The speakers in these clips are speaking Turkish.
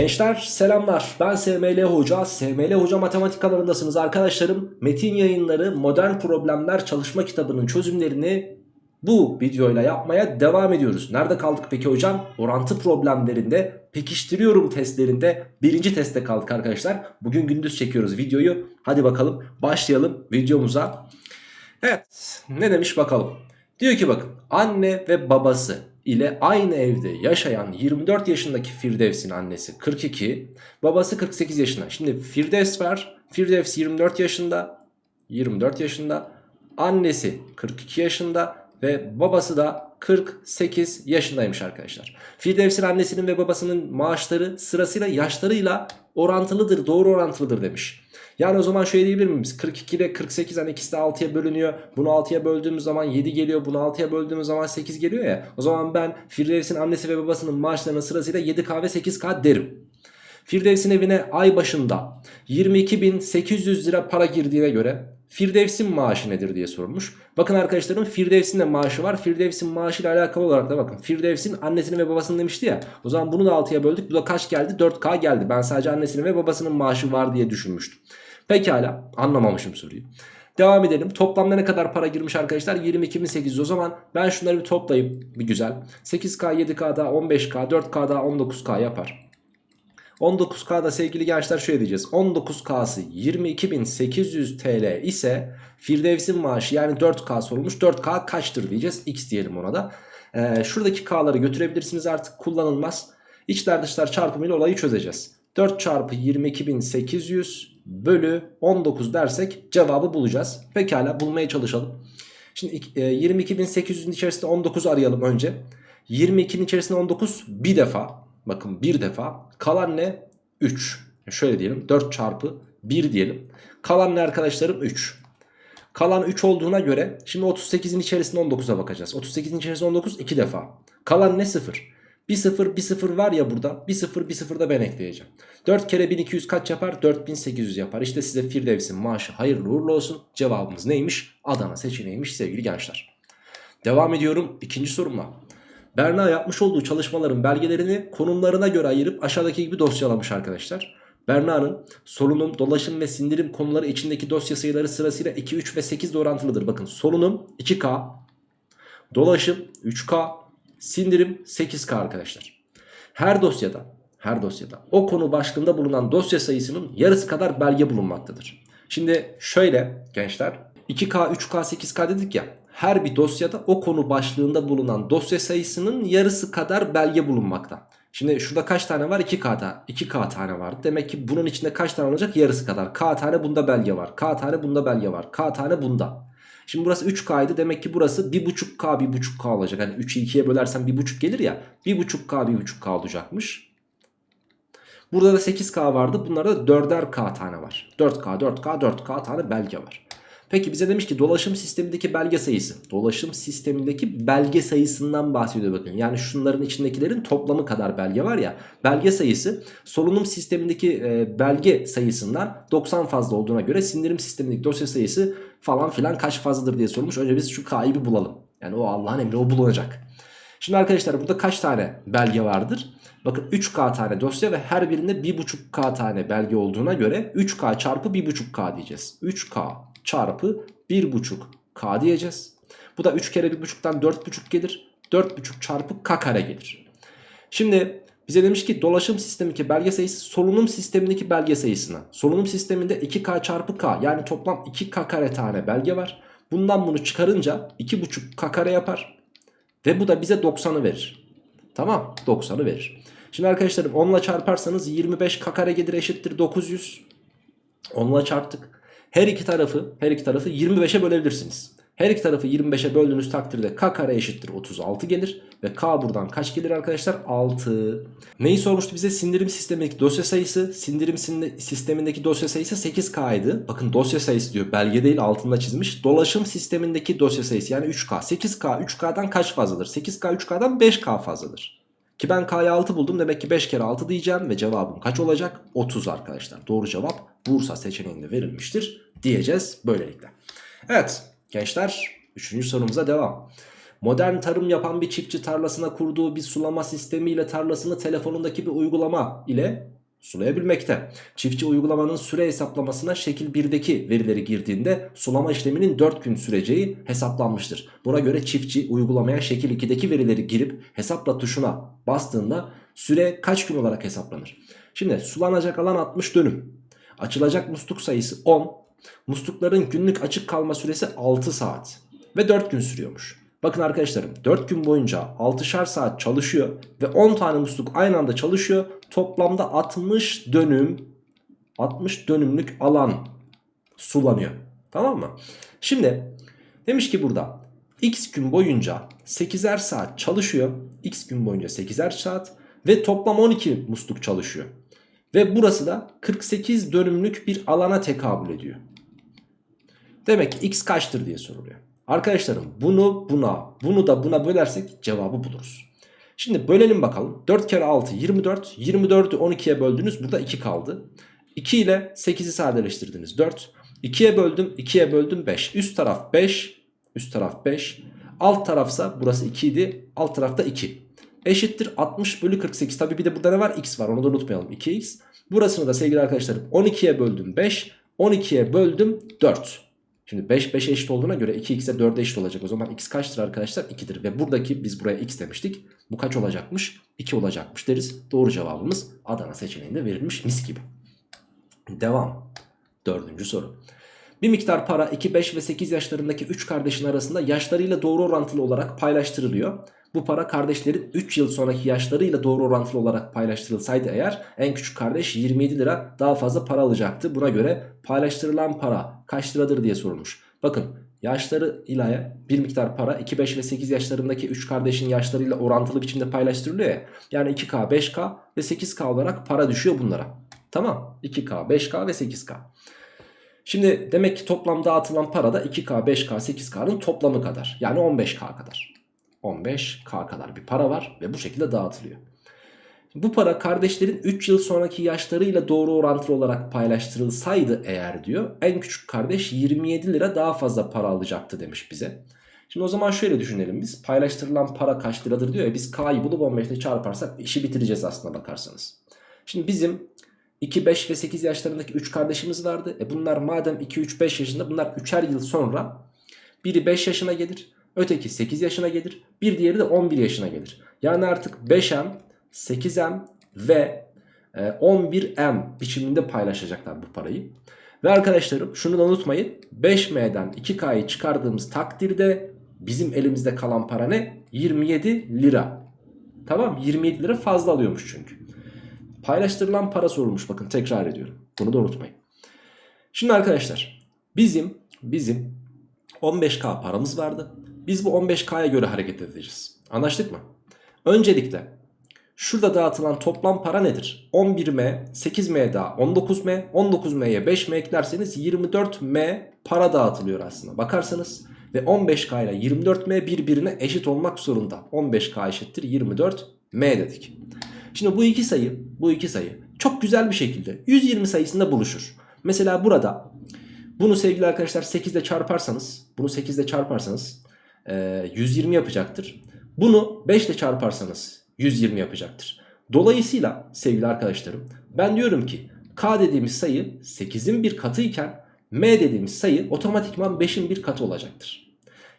Gençler selamlar. Ben SML Hoca. SML Hoca matematik alanındasınız arkadaşlarım. Metin yayınları modern problemler çalışma kitabının çözümlerini bu videoyla yapmaya devam ediyoruz. Nerede kaldık peki hocam? Orantı problemlerinde pekiştiriyorum testlerinde. Birinci testte kaldık arkadaşlar. Bugün gündüz çekiyoruz videoyu. Hadi bakalım başlayalım videomuza. Evet ne demiş bakalım? Diyor ki bakın anne ve babası ile aynı evde yaşayan 24 yaşındaki Firdevs'in annesi 42, babası 48 yaşında. Şimdi Firdevs var. Firdevs 24 yaşında. 24 yaşında. Annesi 42 yaşında ve babası da 48 yaşındaymış arkadaşlar. Firdevs'in annesinin ve babasının maaşları sırasıyla yaşlarıyla orantılıdır, doğru orantılıdır demiş. Yani o zaman şöyle diyebilir miyiz? 42 ile 48 hani ikisi de 6'ya bölünüyor. Bunu 6'ya böldüğümüz zaman 7 geliyor. Bunu 6'ya böldüğümüz zaman 8 geliyor ya. O zaman ben Firdevs'in annesi ve babasının maaşlarının sırasıyla 7K ve 8K derim. Firdevs'in evine ay başında 22.800 lira para girdiğine göre Firdevs'in maaşı nedir diye sorulmuş. Bakın arkadaşlarım Firdevs'in de maaşı var. Firdevs'in maaşıyla alakalı olarak da bakın. Firdevs'in annesinin ve babasının demişti ya. O zaman bunu da 6'ya böldük. Bu da kaç geldi? 4K geldi. Ben sadece annesinin ve babasının maaşı var diye düşünmüştüm. Pekala anlamamışım soruyu. Devam edelim. Toplamda ne kadar para girmiş arkadaşlar? 22.800 o zaman ben şunları bir toplayayım bir güzel. 8K, 7K daha 15K, 4K daha 19K yapar. 19K'da sevgili gençler şöyle diyeceğiz. 19K'sı 22.800 TL ise Firdevs'in maaşı yani 4K sorulmuş. 4K kaçtır diyeceğiz. X diyelim ona da. Ee, şuradaki K'ları götürebilirsiniz artık kullanılmaz. İçler dışlar çarpımıyla olayı çözeceğiz. 4 çarpı 22.800 bölü 19 dersek cevabı bulacağız. Pekala bulmaya çalışalım. Şimdi 22.800'ün içerisinde 19 arayalım önce. 22'nin içerisinde 19 bir defa. Bakın bir defa. Kalan ne? 3. Şöyle diyelim 4 çarpı 1 diyelim. Kalan ne arkadaşlarım? 3. Kalan 3 olduğuna göre şimdi 38'in içerisinde 19'a bakacağız. 38'in içerisinde 19 2 defa. Kalan ne? 0. Bir sıfır bir sıfır var ya burada bir sıfır bir sıfır da ben ekleyeceğim. 4 kere 1200 kaç yapar? 4800 yapar. İşte size Firdevs'in maaşı hayırlı uğurlu olsun. Cevabımız neymiş? Adana seçeneğiymiş sevgili gençler. Devam ediyorum ikinci sorumla. Berna yapmış olduğu çalışmaların belgelerini konumlarına göre ayırıp aşağıdaki gibi dosyalamış arkadaşlar. Berna'nın solunum, dolaşım ve sindirim konuları içindeki dosya sayıları sırasıyla 2, 3 ve 8 orantılıdır. Bakın solunum 2K, dolaşım 3K, Sindirim 8K arkadaşlar. Her dosyada her dosyada o konu başlığında bulunan dosya sayısının yarısı kadar belge bulunmaktadır. Şimdi şöyle gençler 2K, 3K, 8K dedik ya her bir dosyada o konu başlığında bulunan dosya sayısının yarısı kadar belge bulunmakta. Şimdi şurada kaç tane var? 2K'da 2K tane var. Demek ki bunun içinde kaç tane olacak? Yarısı kadar. K tane bunda belge var. K tane bunda belge var. K tane bunda. Şimdi burası 3K'ydı. Demek ki burası 1.5K 1.5K olacak. Hani 3'ü 2'ye bölersen 1.5 gelir ya. 1.5K 1.5K olacakmış. Burada da 8K vardı. Bunlarda da 4'er K tane var. 4K 4K 4K tane belge var. Peki bize demiş ki dolaşım sistemindeki belge sayısı. Dolaşım sistemindeki belge sayısından bahsediyor bakın. Yani şunların içindekilerin toplamı kadar belge var ya. Belge sayısı solunum sistemindeki e, belge sayısından 90 fazla olduğuna göre sindirim sistemindeki dosya sayısı falan filan kaç fazladır diye sormuş. Önce biz şu K'yı bir bulalım. Yani o Allah'ın emri o bulunacak. Şimdi arkadaşlar burada kaç tane belge vardır? Bakın 3K tane dosya ve her birinde 1.5K tane belge olduğuna göre 3K çarpı 1.5K diyeceğiz. 3K çarpı 1.5K diyeceğiz. Bu da 3 kere 1.5'tan 4.5 gelir. 4.5 çarpı K kare gelir. Şimdi bize demiş ki dolaşım sistemindeki belge sayısı solunum sistemindeki belge sayısına. Solunum sisteminde 2K çarpı K yani toplam 2K kare tane belge var. Bundan bunu çıkarınca 2.5K kare yapar. Ve bu da bize 90'ı verir. Tamam 90'ı verir. Şimdi arkadaşlarım 10 ile çarparsanız 25K kare gelir eşittir 900. 10 ile çarptık. Her iki tarafı her iki tarafı 25'e bölebilirsiniz. Her iki tarafı 25'e böldüğünüz takdirde k kare eşittir 36 gelir. Ve k buradan kaç gelir arkadaşlar? 6. Neyi sormuştu bize? Sindirim sistemindeki dosya sayısı. Sindirim sistemindeki dosya sayısı 8k idi. Bakın dosya sayısı diyor. Belge değil altında çizmiş. Dolaşım sistemindeki dosya sayısı yani 3k. 8k 3k'dan kaç fazladır? 8k 3k'dan 5k fazladır. Ki ben K'ya 6 buldum demek ki 5 kere 6 diyeceğim ve cevabım kaç olacak? 30 arkadaşlar. Doğru cevap Bursa seçeneğinde verilmiştir diyeceğiz böylelikle. Evet gençler 3. sorumuza devam. modern tarım yapan bir çiftçi tarlasına kurduğu bir sulama sistemiyle tarlasını telefonundaki bir uygulama ile sulayabilmekte. Çiftçi uygulamanın süre hesaplamasına şekil 1'deki verileri girdiğinde sulama işleminin 4 gün süreceği hesaplanmıştır. Buna göre çiftçi uygulamaya şekil 2'deki verileri girip hesapla tuşuna bastığında süre kaç gün olarak hesaplanır? Şimdi sulanacak alan 60 dönüm. Açılacak musluk sayısı 10. Muslukların günlük açık kalma süresi 6 saat ve 4 gün sürüyormuş. Bakın arkadaşlarım 4 gün boyunca 6'şar saat çalışıyor ve 10 tane musluk aynı anda çalışıyor. Toplamda 60 dönüm 60 dönümlük alan sulanıyor. Tamam mı? Şimdi demiş ki burada x gün boyunca 8'er saat çalışıyor. x gün boyunca 8'er saat ve toplam 12 musluk çalışıyor. Ve burası da 48 dönümlük bir alana tekabül ediyor. Demek ki x kaçtır diye soruluyor. Arkadaşlarım bunu buna bunu da buna bölersek cevabı buluruz. Şimdi bölelim bakalım. 4 kere 6 24. 24'ü 12'ye böldünüz. Burada 2 kaldı. 2 ile 8'i sadeleştirdiniz. 4. 2'ye böldüm. 2'ye böldüm 5. Üst taraf 5. Üst taraf 5. Alt tarafsa burası 2 idi. Alt tarafta 2. Eşittir 60 bölü 48. Tabi bir de burada ne var? X var. Onu da unutmayalım. 2x. Burasını da sevgili arkadaşlarım 12'ye böldüm 5. 12'ye böldüm 4. Şimdi 5 5'e eşit olduğuna göre 2x'e 4'e eşit olacak. O zaman x kaçtır arkadaşlar? 2'dir. Ve buradaki biz buraya x demiştik. Bu kaç olacakmış? 2 olacakmış deriz. Doğru cevabımız Adana seçeneğinde verilmiş mis gibi. Devam. Dördüncü soru. Bir miktar para 2, 5 ve 8 yaşlarındaki 3 kardeşin arasında yaşlarıyla doğru orantılı olarak paylaştırılıyor. Bu para kardeşlerin 3 yıl sonraki yaşlarıyla doğru orantılı olarak paylaştırılsaydı eğer en küçük kardeş 27 lira daha fazla para alacaktı. Buna göre paylaştırılan para kaç liradır diye sorulmuş. Bakın yaşları ile bir miktar para 2, 5 ve 8 yaşlarındaki 3 kardeşin yaşlarıyla orantılı biçimde paylaştırılıyor ya. Yani 2K, 5K ve 8K olarak para düşüyor bunlara. Tamam 2K, 5K ve 8K. Şimdi demek ki toplam dağıtılan para da 2K, 5K, 8K'nın toplamı kadar. Yani 15K kadar. 15K kadar bir para var ve bu şekilde dağıtılıyor. Bu para kardeşlerin 3 yıl sonraki yaşlarıyla doğru orantılı olarak paylaştırılsaydı eğer diyor en küçük kardeş 27 lira daha fazla para alacaktı demiş bize. Şimdi o zaman şöyle düşünelim biz paylaştırılan para kaç liradır diyor ya biz K'yı bulup 15 ile çarparsak işi bitireceğiz aslına bakarsanız. Şimdi bizim 2, 5 ve 8 yaşlarındaki 3 kardeşimiz vardı. E bunlar madem 2, 3, 5 yaşında bunlar 3'er yıl sonra biri 5 yaşına gelir. Öteki 8 yaşına gelir. Bir diğeri de 11 yaşına gelir. Yani artık 5M, 8M ve 11M biçiminde paylaşacaklar bu parayı. Ve arkadaşlarım şunu da unutmayın. 5M'den 2K'yı çıkardığımız takdirde bizim elimizde kalan para ne? 27 lira. Tamam 27 lira fazla alıyormuş çünkü. Paylaştırılan para sorulmuş bakın tekrar ediyorum. Bunu da unutmayın. Şimdi arkadaşlar bizim bizim 15K paramız vardı. Biz bu 15K'ya göre hareket edeceğiz. Anlaştık mı? Öncelikle şurada dağıtılan toplam para nedir? 11M, 8M daha 19M, 19M'ye 5M eklerseniz 24M para dağıtılıyor aslında. Bakarsanız ve 15K ile 24M birbirine eşit olmak zorunda. 15K eşittir 24M dedik. Şimdi bu iki sayı, bu iki sayı çok güzel bir şekilde 120 sayısında buluşur. Mesela burada bunu sevgili arkadaşlar 8 ile çarparsanız, bunu 8 ile çarparsanız 120 yapacaktır. Bunu 5 ile çarparsanız 120 yapacaktır. Dolayısıyla sevgili arkadaşlarım ben diyorum ki K dediğimiz sayı 8'in bir katı iken M dediğimiz sayı otomatikman 5'in bir katı olacaktır.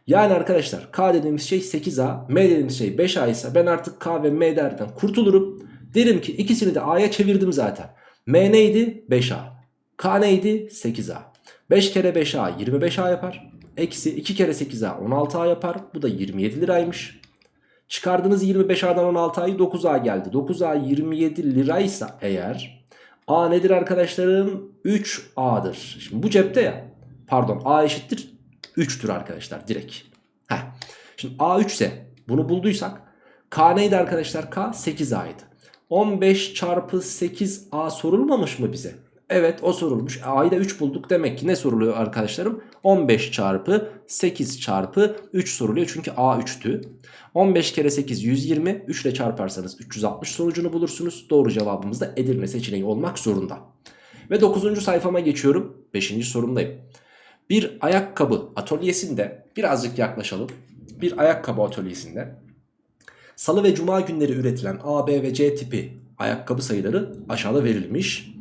Yani arkadaşlar K dediğimiz şey 8A, M dediğimiz şey 5A ise ben artık K ve M derden kurtulurum. Derim ki ikisini de A'ya çevirdim zaten. M neydi? 5A. K neydi? 8A. 5 kere 5A 25A yapar. Eksi 2 kere 8A 16A yapar. Bu da 27 liraymış. Çıkardığınız 25A'dan 16A'yı 9A geldi. 9A 27 liraysa eğer A nedir arkadaşlarım? 3A'dır. Şimdi bu cepte ya. Pardon A eşittir 3'tür arkadaşlar direkt. Heh. Şimdi A 3 ise bunu bulduysak K neydi arkadaşlar? K 8A'ydı. 15 çarpı 8A sorulmamış mı bize? Evet o sorulmuş. A'yı da 3 bulduk. Demek ki ne soruluyor arkadaşlarım? 15 çarpı 8 çarpı 3 soruluyor. Çünkü A 3'tü. 15 kere 8 120. 3 ile çarparsanız 360 sonucunu bulursunuz. Doğru cevabımız da Edirne seçeneği olmak zorunda. Ve 9. sayfama geçiyorum. 5. sorumdayım. Bir ayakkabı atölyesinde birazcık yaklaşalım. bir ayakkabı atölyesinde salı ve cuma günleri üretilen A, B ve C tipi ayakkabı sayıları aşağıda verilmiş.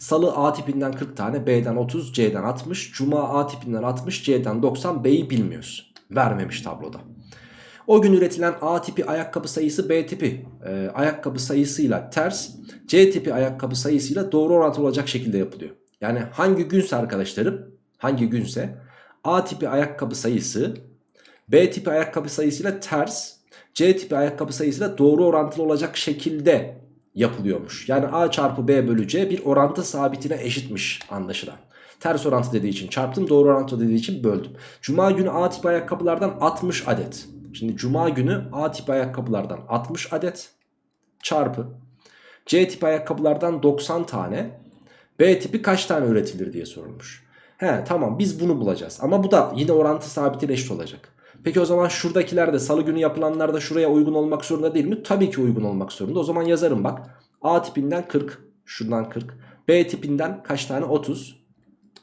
Salı A tipinden 40 tane, B'den 30, C'den 60, Cuma A tipinden 60, C'den 90, B'yi bilmiyoruz. Vermemiş tabloda. O gün üretilen A tipi ayakkabı sayısı B tipi e, ayakkabı sayısıyla ters, C tipi ayakkabı sayısıyla doğru orantılı olacak şekilde yapılıyor. Yani hangi günse arkadaşlarım, hangi günse A tipi ayakkabı sayısı B tipi ayakkabı sayısıyla ters, C tipi ayakkabı sayısıyla doğru orantılı olacak şekilde yapılıyormuş. Yani A çarpı B bölü C bir orantı sabitine eşitmiş anlaşılan. Ters orantı dediği için çarptım doğru orantı dediği için böldüm. Cuma günü A tipi ayakkabılardan 60 adet. Şimdi cuma günü A tipi ayakkabılardan 60 adet çarpı C tipi ayakkabılardan 90 tane B tipi kaç tane üretilir diye sorulmuş. He tamam biz bunu bulacağız ama bu da yine orantı sabitine eşit olacak. Peki o zaman şuradakiler de salı günü yapılanlar da şuraya uygun olmak zorunda değil mi? Tabii ki uygun olmak zorunda. O zaman yazarım bak. A tipinden 40. Şuradan 40. B tipinden kaç tane? 30.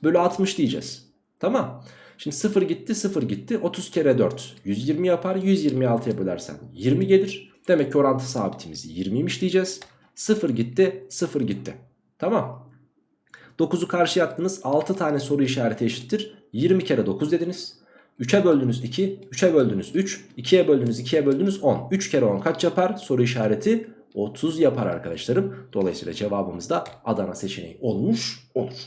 Bölü 60 diyeceğiz. Tamam. Şimdi 0 gitti 0 gitti. 30 kere 4. 120 yapar. 126'ya bölersen 20 gelir. Demek ki orantı sabitimiz 20'ymiş diyeceğiz. 0 gitti 0 gitti. Tamam. 9'u karşıya attınız. 6 tane soru işareti eşittir. 20 kere 9 dediniz. 3'e böldünüz 2, 3'e böldünüz 3, 2'ye böldünüz 2'ye böldünüz 10. 3 kere 10 kaç yapar? Soru işareti 30 yapar arkadaşlarım. Dolayısıyla cevabımız da Adana seçeneği olmuş olur.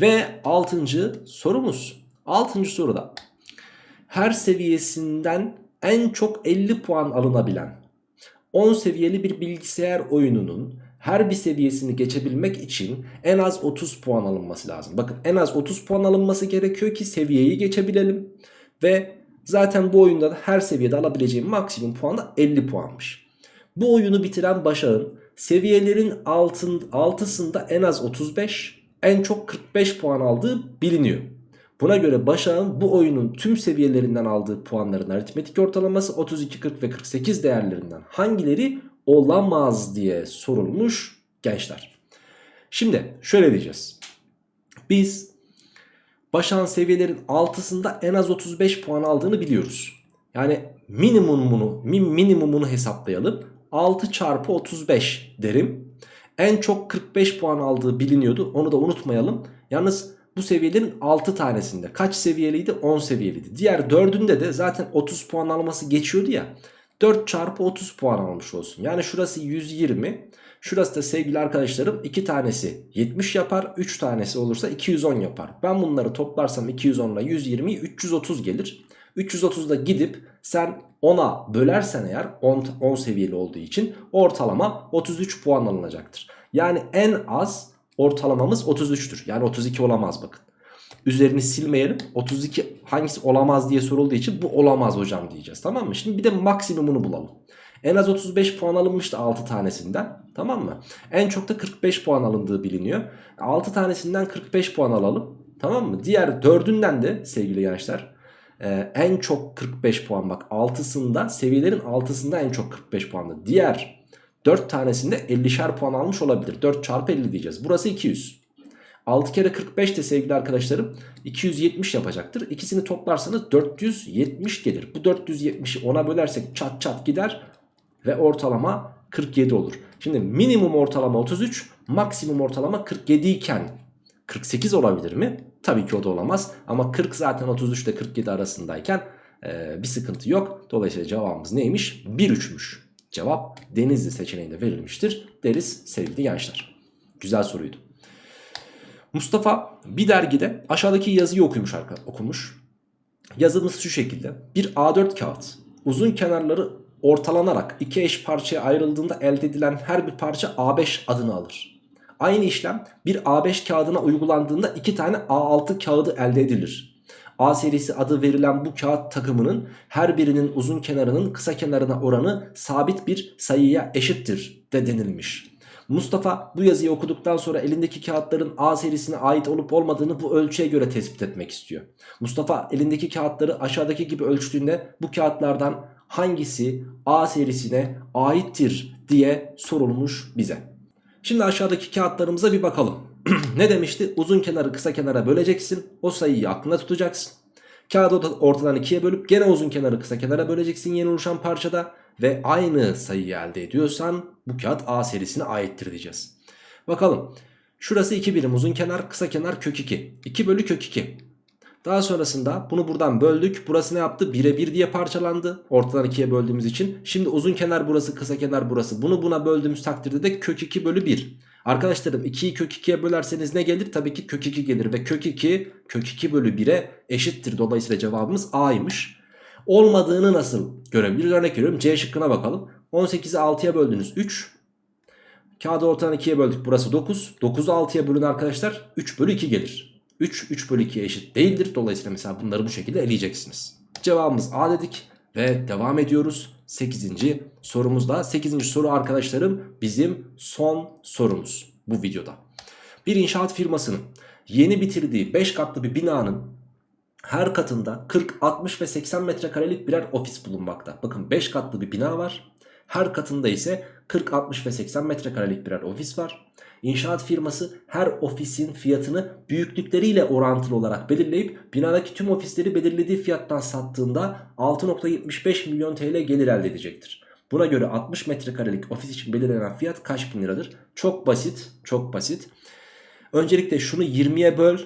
Ve 6. sorumuz. 6. soruda her seviyesinden en çok 50 puan alınabilen 10 seviyeli bir bilgisayar oyununun her bir seviyesini geçebilmek için en az 30 puan alınması lazım. Bakın en az 30 puan alınması gerekiyor ki seviyeyi geçebilelim. Ve zaten bu oyunda da her seviyede alabileceğim maksimum puan da 50 puanmış. Bu oyunu bitiren Başak'ın seviyelerin altın, altısında en az 35 en çok 45 puan aldığı biliniyor. Buna göre Başak'ın bu oyunun tüm seviyelerinden aldığı puanların aritmetik ortalaması 32, 40 ve 48 değerlerinden hangileri olamaz diye sorulmuş gençler. Şimdi şöyle diyeceğiz. Biz Başak'ın seviyelerin altısında en az 35 puan aldığını biliyoruz. Yani minimumunu, minimumunu hesaplayalım. 6 çarpı 35 derim. En çok 45 puan aldığı biliniyordu. Onu da unutmayalım. Yalnız bu seviyelerin 6 tanesinde kaç seviyeliydi? 10 seviyeliydi. Diğer 4'ünde de zaten 30 puan alması geçiyordu ya. 4 çarpı 30 puan almış olsun. Yani şurası 120. Şurası da sevgili arkadaşlarım 2 tanesi 70 yapar. 3 tanesi olursa 210 yapar. Ben bunları toplarsam 210 ile 120 330 gelir. 330'da gidip sen 10'a bölersen eğer 10, 10 seviyeli olduğu için ortalama 33 puan alınacaktır. Yani en az ortalamamız 33'tür. Yani 32 olamaz bakın. Üzerini silmeyelim. 32 hangisi olamaz diye sorulduğu için bu olamaz hocam diyeceğiz. Tamam mı? Şimdi bir de maksimumunu bulalım. En az 35 puan alınmıştı 6 tanesinden. Tamam mı? En çok da 45 puan alındığı biliniyor. 6 tanesinden 45 puan alalım. Tamam mı? Diğer 4'ünden de sevgili gençler e, en çok 45 puan bak 6'sında seviyelerin 6'sında en çok 45 puanlı. Diğer 4 tanesinde 50'şer puan almış olabilir. 4 çarpı 50 diyeceğiz. Burası 200. 6 kere 45 de sevgili arkadaşlarım 270 yapacaktır. İkisini toplarsanız 470 gelir. Bu 470'i ona bölersek çat çat gider ve ortalama 47 olur. Şimdi minimum ortalama 33, maksimum ortalama 47 iken 48 olabilir mi? Tabii ki o da olamaz. Ama 40 zaten 33 ile 47 arasındayken e, bir sıkıntı yok. Dolayısıyla cevabımız neymiş? 1-3'müş. Cevap Denizli seçeneğinde verilmiştir deriz sevgili gençler. Güzel soruydu. Mustafa bir dergide aşağıdaki yazıyı okumuş okumuş. Yazımız şu şekilde. Bir A4 kağıt uzun kenarları ortalanarak iki eş parçaya ayrıldığında elde edilen her bir parça A5 adını alır. Aynı işlem bir A5 kağıdına uygulandığında iki tane A6 kağıdı elde edilir. A serisi adı verilen bu kağıt takımının her birinin uzun kenarının kısa kenarına oranı sabit bir sayıya eşittir de denilmiş. Mustafa bu yazıyı okuduktan sonra elindeki kağıtların A serisine ait olup olmadığını bu ölçüye göre tespit etmek istiyor. Mustafa elindeki kağıtları aşağıdaki gibi ölçtüğünde bu kağıtlardan hangisi A serisine aittir diye sorulmuş bize. Şimdi aşağıdaki kağıtlarımıza bir bakalım. ne demişti? Uzun kenarı kısa kenara böleceksin. O sayıyı aklında tutacaksın. Kağıdı orta- ortadan ikiye bölüp gene uzun kenarı kısa kenara böleceksin yeni oluşan parçada. Ve aynı sayıyı elde ediyorsan bu kağıt A serisine aittir diyeceğiz. Bakalım. Şurası 2 birim uzun kenar kısa kenar kök 2. 2 bölü kök 2. Daha sonrasında bunu buradan böldük. Burası ne yaptı? 1'e 1 diye parçalandı. Ortadan 2'ye böldüğümüz için. Şimdi uzun kenar burası kısa kenar burası. Bunu buna böldüğümüz takdirde de kök 2 bölü 1. Arkadaşlarım 2'yi kök 2'ye bölerseniz ne gelir? Tabii ki kök 2 gelir. Ve kök 2 kök 2 bölü 1'e eşittir. Dolayısıyla cevabımız A'ymış. Olmadığını nasıl görebiliriz? Örnek veriyorum. C şıkkına bakalım. 18'i 6'ya böldünüz 3. Kağıdı ortadan 2'ye böldük. Burası 9. 9'u 6'ya bölün arkadaşlar. 3 bölü 2 gelir. 3, 3 bölü 2'ye eşit değildir. Dolayısıyla mesela bunları bu şekilde eleyeceksiniz. Cevabımız A dedik. Ve devam ediyoruz. 8. sorumuzda. 8. soru arkadaşlarım bizim son sorumuz bu videoda. Bir inşaat firmasının yeni bitirdiği 5 katlı bir binanın her katında 40, 60 ve 80 metrekarelik birer ofis bulunmakta. Bakın 5 katlı bir bina var. Her katında ise 40, 60 ve 80 metrekarelik birer ofis var. İnşaat firması her ofisin fiyatını büyüklükleriyle orantılı olarak belirleyip binadaki tüm ofisleri belirlediği fiyattan sattığında 6.75 milyon TL gelir elde edecektir. Buna göre 60 metrekarelik ofis için belirlenen fiyat kaç bin liradır? Çok basit, çok basit. Öncelikle şunu 20'ye böl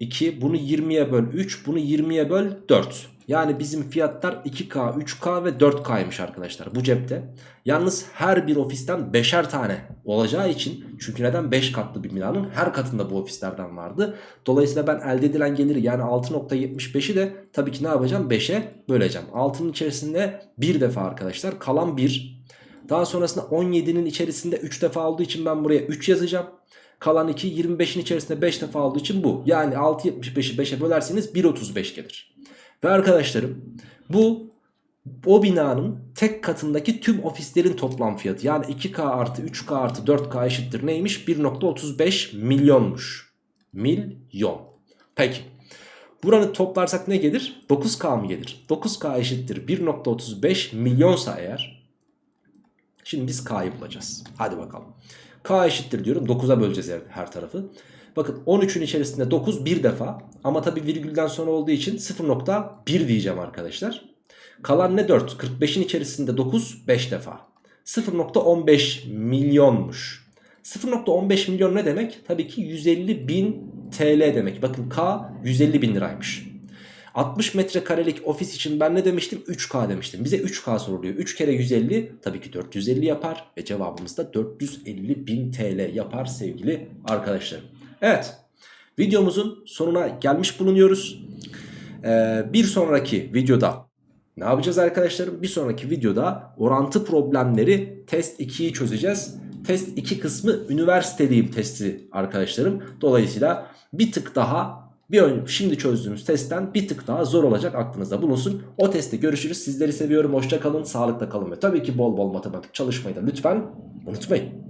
2, bunu 20'ye böl 3, bunu 20'ye böl 4. Yani bizim fiyatlar 2K, 3K ve 4K'ymış arkadaşlar bu cepte. Yalnız her bir ofisten 5'er tane olacağı için çünkü neden 5 katlı bir binanın her katında bu ofislerden vardı. Dolayısıyla ben elde edilen geliri yani 6.75'i de tabii ki ne yapacağım 5'e böleceğim. 6'nın içerisinde bir defa arkadaşlar kalan 1. Daha sonrasında 17'nin içerisinde 3 defa olduğu için ben buraya 3 yazacağım. Kalan 2 25'in içerisinde 5 defa olduğu için bu. Yani 6.75'i 5'e bölerseniz 1.35 gelir. Ve arkadaşlarım bu o binanın tek katındaki tüm ofislerin toplam fiyatı. Yani 2K artı 3K artı 4K eşittir neymiş? 1.35 milyonmuş. Milyon. Peki. Buranı toplarsak ne gelir? 9K mı gelir? 9K eşittir 1.35 milyonsa eğer. Şimdi biz K'yı bulacağız. Hadi bakalım. K eşittir diyorum. 9'a böleceğiz her, her tarafı. Bakın 13'ün içerisinde 9 bir defa. Ama tabi virgülden sonra olduğu için 0.1 diyeceğim arkadaşlar. Kalan ne 4? 45'in içerisinde 9 5 defa. 0.15 milyonmuş. 0.15 milyon ne demek? Tabii ki 150 bin TL demek. Bakın K 150 bin liraymış. 60 metrekarelik ofis için ben ne demiştim? 3K demiştim. Bize 3K soruluyor. 3 kere 150 tabii ki 450 yapar. Ve cevabımız da 450 bin TL yapar sevgili arkadaşlarım. Evet videomuzun sonuna gelmiş bulunuyoruz. Ee, bir sonraki videoda ne yapacağız arkadaşlarım? Bir sonraki videoda orantı problemleri test 2'yi çözeceğiz. Test 2 kısmı üniversiteliyim testi arkadaşlarım. Dolayısıyla bir tık daha bir şimdi çözdüğümüz testten bir tık daha zor olacak aklınızda bulunsun. O testte görüşürüz. Sizleri seviyorum. Hoşça kalın, sağlıkla kalın ve tabii ki bol bol matematik çalışmayı da lütfen unutmayın.